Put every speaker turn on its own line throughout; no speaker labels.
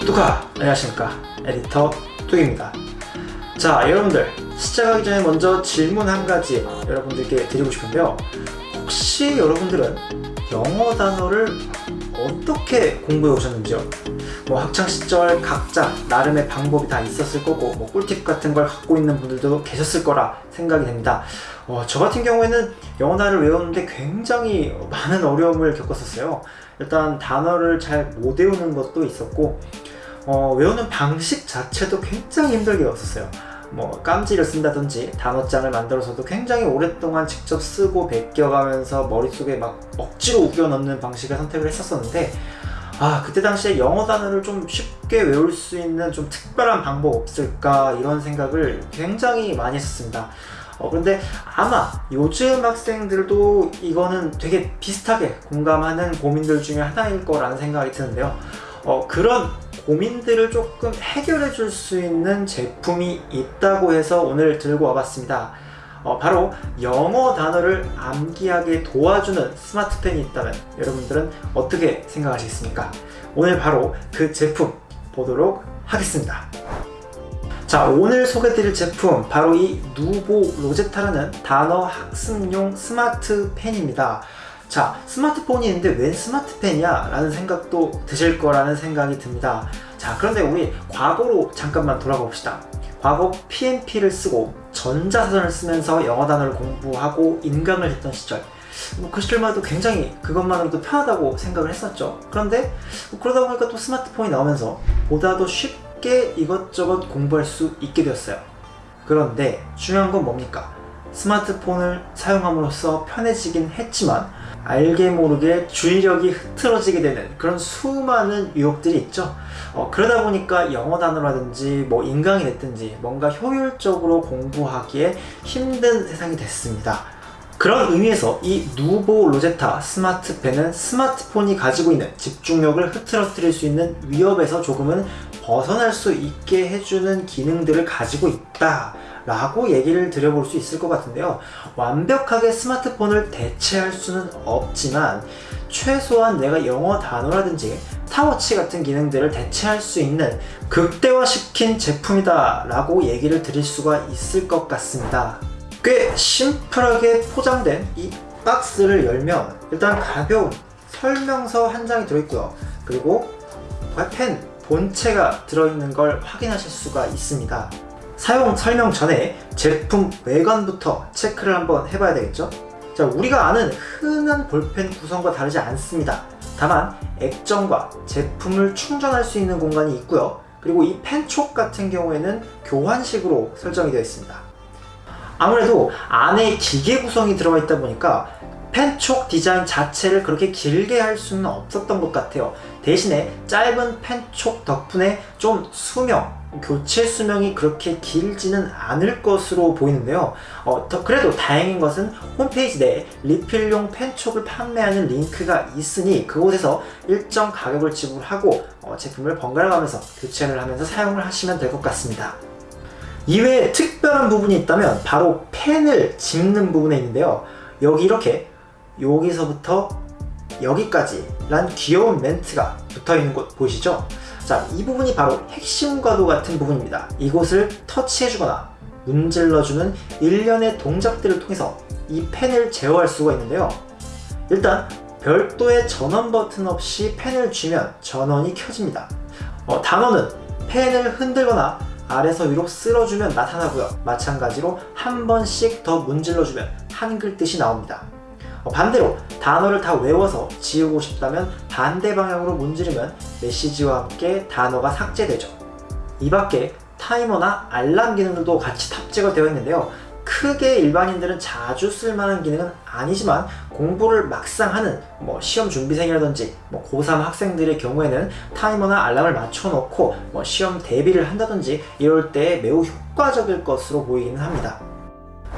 뚜카 안녕하십니까? 에디터 뚜입니다. 자 여러분들 시작하기 전에 먼저 질문 한 가지 여러분들께 드리고 싶은데요. 혹시 여러분들은 영어 단어를 어떻게 공부해 오셨는지요? 뭐 학창시절 각자 나름의 방법이 다 있었을 거고 뭐 꿀팁 같은 걸 갖고 있는 분들도 계셨을 거라 생각이 됩니다. 어, 저 같은 경우에는 영어 단어를 외우는데 굉장히 많은 어려움을 겪었었어요. 일단 단어를 잘 못 외우는 것도 있었고 어, 외우는 방식 자체도 굉장히 힘들게 외웠었어요. 뭐 깜지를 쓴다든지 단어장을 만들어서도 굉장히 오랫동안 직접 쓰고 베껴가면서 머릿속에 막 억지로 우겨 넣는 방식을 선택을 했었었는데 아 그때 당시에 영어 단어를 좀 쉽게 외울 수 있는 좀 특별한 방법 없을까 이런 생각을 굉장히 많이 했었습니다. 어, 그런데 아마 요즘 학생들도 이거는 되게 비슷하게 공감하는 고민들 중에 하나일 거라는 생각이 드는데요. 어, 그런 고민들을 조금 해결해 줄 수 있는 제품이 있다고 해서 오늘 들고 와봤습니다. 어, 바로 영어 단어를 암기하게 도와주는 스마트펜이 있다면 여러분들은 어떻게 생각하시겠습니까? 오늘 바로 그 제품 보도록 하겠습니다. 자 오늘 소개드릴 제품 바로 이 누보 로제타라는 단어 학습용 스마트펜입니다 자 스마트폰이 있는데 웬 스마트펜이야? 라는 생각도 드실 거라는 생각이 듭니다. 자 그런데 우리 과거로 잠깐만 돌아가 봅시다. 과거 PMP를 쓰고 전자사전을 쓰면서 영어 단어를 공부하고 인강을 했던 시절. 뭐 그 시절만 해도 굉장히 그것만으로도 편하다고 생각을 했었죠. 그런데 뭐 그러다 보니까 또 스마트폰이 나오면서 보다 더 쉽게 이것저것 공부할 수 있게 되었어요. 그런데 중요한 건 뭡니까? 스마트폰을 사용함으로써 편해지긴 했지만 알게 모르게 주의력이 흐트러지게 되는 그런 수많은 유혹들이 있죠. 어, 그러다 보니까 영어 단어라든지 뭐 인강이 됐든지 뭔가 효율적으로 공부하기에 힘든 세상이 됐습니다. 그런 의미에서 이 누보 로제타 스마트펜은 스마트폰이 가지고 있는 집중력을 흐트러뜨릴 수 있는 위협에서 조금은 벗어날 수 있게 해주는 기능들을 가지고 있다 라고 얘기를 드려볼 수 있을 것 같은데요. 완벽하게 스마트폰을 대체할 수는 없지만 최소한 내가 영어 단어라든지 타워치 같은 기능들을 대체할 수 있는 극대화시킨 제품이다 라고 얘기를 드릴 수가 있을 것 같습니다. 꽤 심플하게 포장된 이 박스를 열면 일단 가벼운 설명서 한 장이 들어있고요. 그리고 펜 본체가 들어있는 걸 확인하실 수가 있습니다 사용 설명 전에 제품 외관부터 체크를 한번 해봐야 되겠죠? 자, 우리가 아는 흔한 볼펜 구성과 다르지 않습니다. 다만 액정과 제품을 충전할 수 있는 공간이 있고요. 그리고 이 펜촉 같은 경우에는 교환식으로 설정이 되어 있습니다. 아무래도 안에 기계 구성이 들어가 있다 보니까 펜촉 디자인 자체를 그렇게 길게 할 수는 없었던 것 같아요 대신에 짧은 펜촉 덕분에 좀 수명 교체 수명이 그렇게 길지는 않을 것으로 보이는데요. 어, 더 그래도 다행인 것은 홈페이지 내에 리필용 펜촉을 판매하는 링크가 있으니 그곳에서 일정 가격을 지불하고 어, 제품을 번갈아 가면서 교체를 하면서 사용을 하시면 될 것 같습니다. 이외에 특별한 부분이 있다면 바로 펜을 집는 부분에 있는데요. 여기 이렇게 여기서부터 여기까지 란 귀여운 멘트가 붙어있는 곳 보이시죠? 자, 이 부분이 바로 핵심과도 같은 부분입니다. 이곳을 터치해주거나 문질러주는 일련의 동작들을 통해서 이 펜을 제어할 수가 있는데요. 일단 별도의 전원 버튼 없이 펜을 쥐면 전원이 켜집니다. 어, 단어는 펜을 흔들거나 아래서 위로 쓸어주면 나타나고요. 마찬가지로 한 번씩 더 문질러주면 한글 뜻이 나옵니다. 어, 반대로 단어를 다 외워서 지우고 싶다면 반대 방향으로 문지르면 메시지와 함께 단어가 삭제되죠. 이 밖에 타이머나 알람 기능들도 같이 탑재가 되어 있는데요. 크게 일반인들은 자주 쓸만한 기능은 아니지만 공부를 막상 하는 뭐 시험 준비생이라든지 뭐 고3 학생들의 경우에는 타이머나 알람을 맞춰놓고 뭐 시험 대비를 한다든지 이럴 때 매우 효과적일 것으로 보이기는 합니다.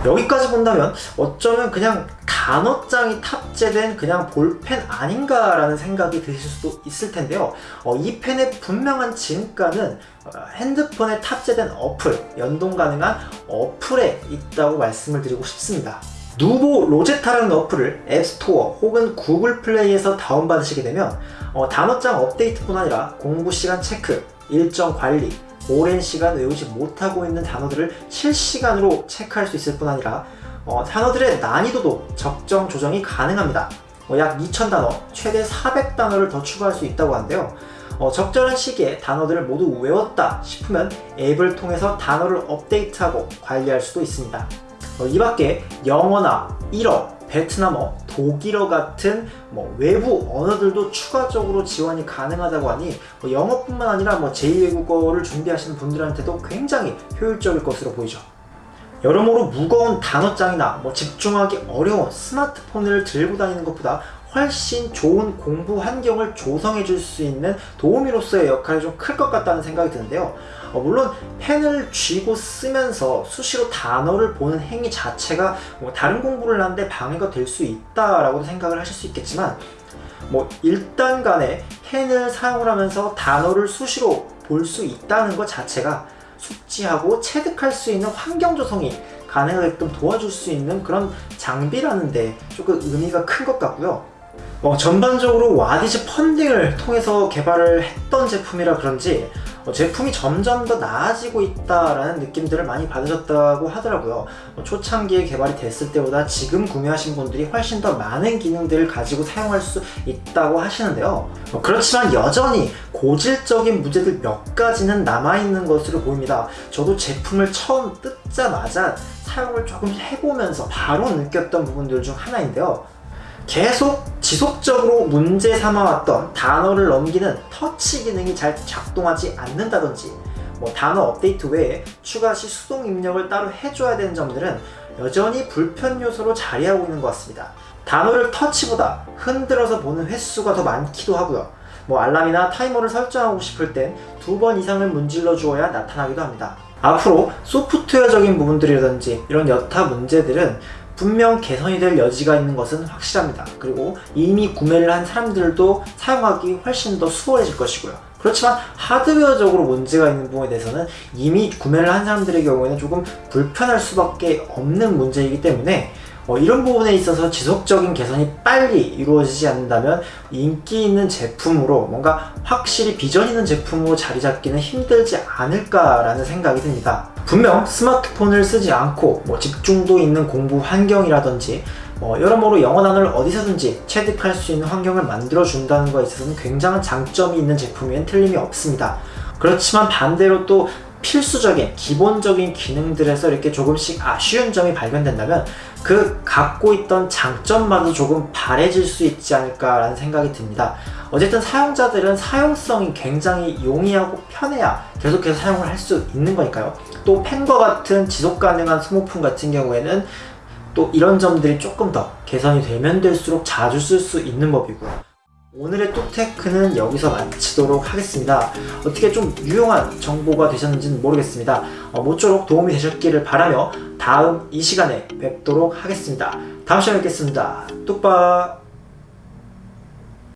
여기까지 본다면 어쩌면 그냥 단어장이 탑재된 그냥 볼펜 아닌가 라는 생각이 드실 수도 있을 텐데요. 어, 이 펜의 분명한 진가는 어, 핸드폰에 탑재된 어플, 연동 가능한 어플에 있다고 말씀을 드리고 싶습니다. 누보 로제타라는 어플을 앱스토어 혹은 구글 플레이에서 다운받으시게 되면 어, 단어장 업데이트뿐 아니라 공부 시간 체크, 일정 관리, 오랜 시간 외우지 못하고 있는 단어들을 실시간으로 체크할 수 있을 뿐 아니라 어, 단어들의 난이도도 적정 조정이 가능합니다. 어, 약 2000단어, 최대 400단어를 더 추가할 수 있다고 하는데요. 어, 적절한 시기에 단어들을 모두 외웠다 싶으면 앱을 통해서 단어를 업데이트하고 관리할 수도 있습니다. 어, 이 밖에 영어나 일어, 베트남어, 독일어 같은 뭐 외부 언어들도 추가적으로 지원이 가능하다고 하니 뭐 영어뿐만 아니라 뭐 제2외국어를 준비하시는 분들한테도 굉장히 효율적일 것으로 보이죠. 여러모로 무거운 단어장이나 뭐 집중하기 어려운 스마트폰을 들고 다니는 것보다 훨씬 좋은 공부 환경을 조성해 줄 수 있는 도우미로서의 역할이 좀 클 것 같다는 생각이 드는데요. 어, 물론 펜을 쥐고 쓰면서 수시로 단어를 보는 행위 자체가 뭐 다른 공부를 하는데 방해가 될 수 있다라고 생각을 하실 수 있겠지만 뭐 일단 간에 펜을 사용을 하면서 단어를 수시로 볼 수 있다는 것 자체가 숙지하고 체득할 수 있는 환경 조성이 가능하게끔 도와줄 수 있는 그런 장비라는데 조금 의미가 큰 것 같고요. 어, 전반적으로 와디즈 펀딩을 통해서 개발을 했던 제품이라 그런지 어, 제품이 점점 더 나아지고 있다라는 느낌들을 많이 받으셨다고 하더라고요. 어, 초창기에 개발이 됐을 때보다 지금 구매하신 분들이 훨씬 더 많은 기능들을 가지고 사용할 수 있다고 하시는데요. 어, 그렇지만 여전히 고질적인 문제들 몇 가지는 남아있는 것으로 보입니다. 저도 제품을 처음 뜯자마자 사용을 조금 해보면서 바로 느꼈던 부분들 중 하나인데요. 계속 지속적으로 문제 삼아왔던 단어를 넘기는 터치 기능이 잘 작동하지 않는다든지 뭐 단어 업데이트 외에 추가 시 수동 입력을 따로 해줘야 되는 점들은 여전히 불편 요소로 자리하고 있는 것 같습니다. 단어를 터치보다 흔들어서 보는 횟수가 더 많기도 하고요. 뭐 알람이나 타이머를 설정하고 싶을 땐 두 번 이상을 문질러 주어야 나타나기도 합니다. 앞으로 소프트웨어적인 부분들이라든지 이런 여타 문제들은 분명 개선이 될 여지가 있는 것은 확실합니다. 그리고 이미 구매를 한 사람들도 사용하기 훨씬 더 수월해질 것이고요. 그렇지만 하드웨어적으로 문제가 있는 부분에 대해서는 이미 구매를 한 사람들의 경우에는 조금 불편할 수밖에 없는 문제이기 때문에 어, 이런 부분에 있어서 지속적인 개선이 빨리 이루어지지 않는다면 인기 있는 제품으로 뭔가 확실히 비전 있는 제품으로 자리 잡기는 힘들지 않을까라는 생각이 듭니다. 분명 스마트폰을 쓰지 않고 뭐 집중도 있는 공부 환경이라든지 뭐 여러모로 영어 단어를 어디서든지 체득할 수 있는 환경을 만들어 준다는 것에 있어서는 굉장한 장점이 있는 제품이면 틀림이 없습니다. 그렇지만 반대로 또 필수적인 기본적인 기능들에서 이렇게 조금씩 아쉬운 점이 발견된다면 그 갖고 있던 장점마저 조금 바래질 수 있지 않을까라는 생각이 듭니다. 어쨌든 사용자들은 사용성이 굉장히 용이하고 편해야 계속해서 사용을 할 수 있는 거니까요. 또 펜과 같은 지속 가능한 스모폰 같은 경우에는 또 이런 점들이 조금 더 개선이 되면 될수록 자주 쓸 수 있는 법이고요. 오늘의 뚝테크는 여기서 마치도록 하겠습니다. 어떻게 좀 유용한 정보가 되셨는지는 모르겠습니다. 어, 모쪼록 도움이 되셨기를 바라며 다음 이 시간에 뵙도록 하겠습니다. 다음 시간에 뵙겠습니다. 뚝박!